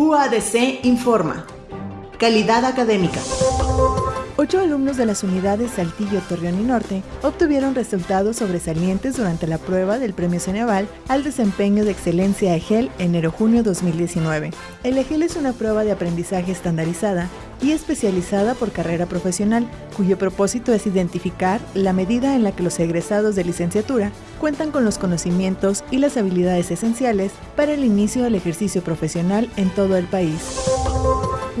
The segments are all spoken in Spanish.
UADC informa. Calidad académica. Ocho alumnos de las unidades Saltillo, Torreón y Norte obtuvieron resultados sobresalientes durante la prueba del Premio Ceneval al desempeño de excelencia EGEL enero-junio 2019. El EGEL es una prueba de aprendizaje estandarizada y especializada por carrera profesional, cuyo propósito es identificar la medida en la que los egresados de licenciatura cuentan con los conocimientos y las habilidades esenciales para el inicio del ejercicio profesional en todo el país.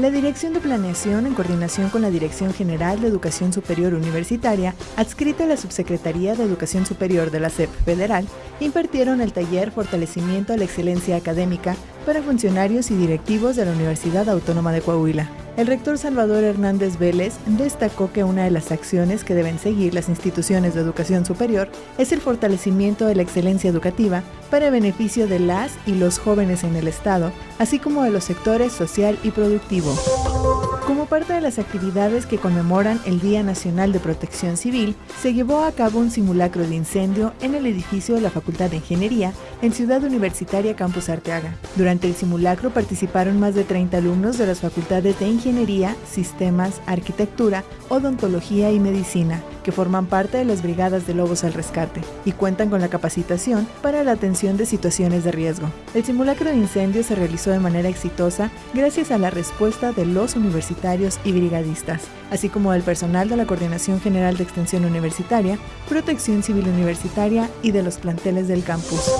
La Dirección de Planeación, en coordinación con la Dirección General de Educación Superior Universitaria, adscrita a la Subsecretaría de Educación Superior de la SEP Federal, impartieron el taller Fortalecimiento a la Excelencia Académica para funcionarios y directivos de la Universidad Autónoma de Coahuila. El rector Salvador Hernández Vélez destacó que una de las acciones que deben seguir las instituciones de educación superior es el fortalecimiento de la excelencia educativa para beneficio de las y los jóvenes en el Estado, así como de los sectores social y productivo. Como parte de las actividades que conmemoran el Día Nacional de Protección Civil, se llevó a cabo un simulacro de incendio en el edificio de la Facultad de Ingeniería en Ciudad Universitaria Campus Arteaga. Durante el simulacro participaron más de 30 alumnos de las facultades de Ingeniería, Sistemas, Arquitectura, Odontología y Medicina, que forman parte de las Brigadas de Lobos al Rescate y cuentan con la capacitación para la atención de situaciones de riesgo. El simulacro de incendio se realizó de manera exitosa gracias a la respuesta de los universitarios y brigadistas, así como del personal de la Coordinación General de Extensión Universitaria, Protección Civil Universitaria y de los planteles del campus.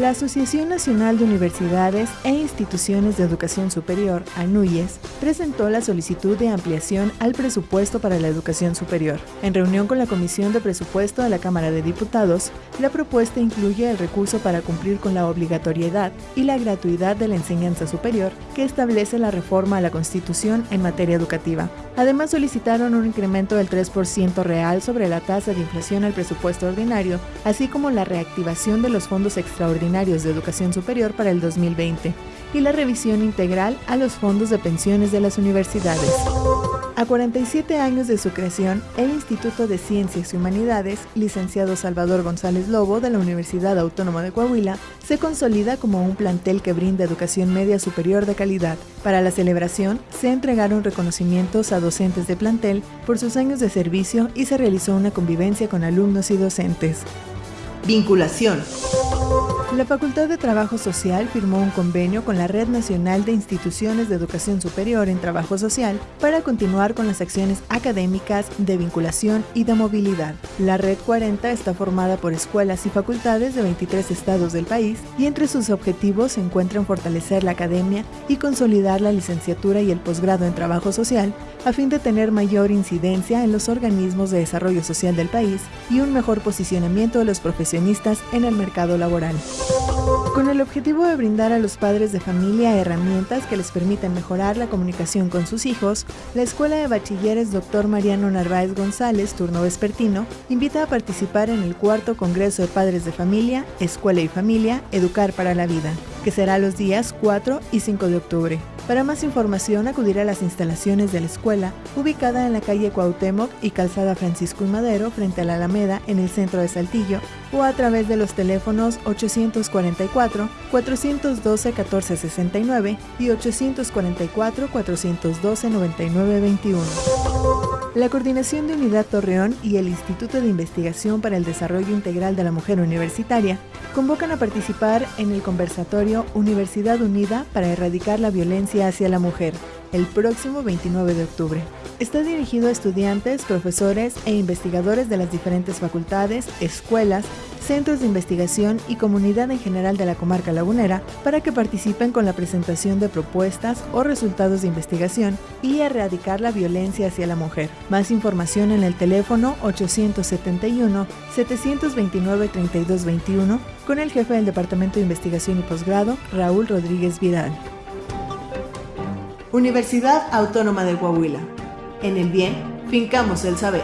La Asociación Nacional de Universidades e Instituciones de Educación Superior, ANUYES, presentó la solicitud de ampliación al presupuesto para la educación superior. En reunión con la Comisión de Presupuesto de la Cámara de Diputados, la propuesta incluye el recurso para cumplir con la obligatoriedad y la gratuidad de la enseñanza superior que establece la reforma a la Constitución en materia educativa. Además, solicitaron un incremento del 3% real sobre la tasa de inflación al presupuesto ordinario, así como la reactivación de los fondos extraordinarios de educación superior para el 2020 y la revisión integral a los fondos de pensiones de las universidades. A 47 años de su creación, el Instituto de Ciencias y Humanidades, licenciado Salvador González Lobo de la Universidad Autónoma de Coahuila, se consolida como un plantel que brinda educación media superior de calidad. Para la celebración, se entregaron reconocimientos a docentes de plantel por sus años de servicio y se realizó una convivencia con alumnos y docentes. Vinculación. La Facultad de Trabajo Social firmó un convenio con la Red Nacional de Instituciones de Educación Superior en Trabajo Social para continuar con las acciones académicas de vinculación y de movilidad. La Red 40 está formada por escuelas y facultades de 23 estados del país y entre sus objetivos se encuentran fortalecer la academia y consolidar la licenciatura y el posgrado en Trabajo Social a fin de tener mayor incidencia en los organismos de desarrollo social del país y un mejor posicionamiento de los profesionistas en el mercado laboral. Con el objetivo de brindar a los padres de familia herramientas que les permitan mejorar la comunicación con sus hijos, la Escuela de Bachilleres Dr. Mariano Narváez González, turno vespertino, invita a participar en el cuarto Congreso de Padres de Familia, Escuela y Familia, Educar para la Vida, que será los días 4 y 5 de octubre. Para más información, acudir a las instalaciones de la escuela, ubicada en la calle Cuauhtémoc y Calzada Francisco y Madero, frente a la Alameda, en el centro de Saltillo, o a través de los teléfonos 844-412-1469 y 844-412-9921. La Coordinación de Unidad Torreón y el Instituto de Investigación para el Desarrollo Integral de la Mujer Universitaria convocan a participar en el conversatorio Universidad Unida para erradicar la violencia hacia la mujer el próximo 29 de octubre. Está dirigido a estudiantes, profesores e investigadores de las diferentes facultades, escuelas, centros de investigación y comunidad en general de la comarca lagunera para que participen con la presentación de propuestas o resultados de investigación y erradicar la violencia hacia la mujer. Más información en el teléfono 871-729-3221 con el jefe del Departamento de Investigación y Posgrado, Raúl Rodríguez Vidal. Universidad Autónoma de Coahuila. En el bien, fincamos el saber.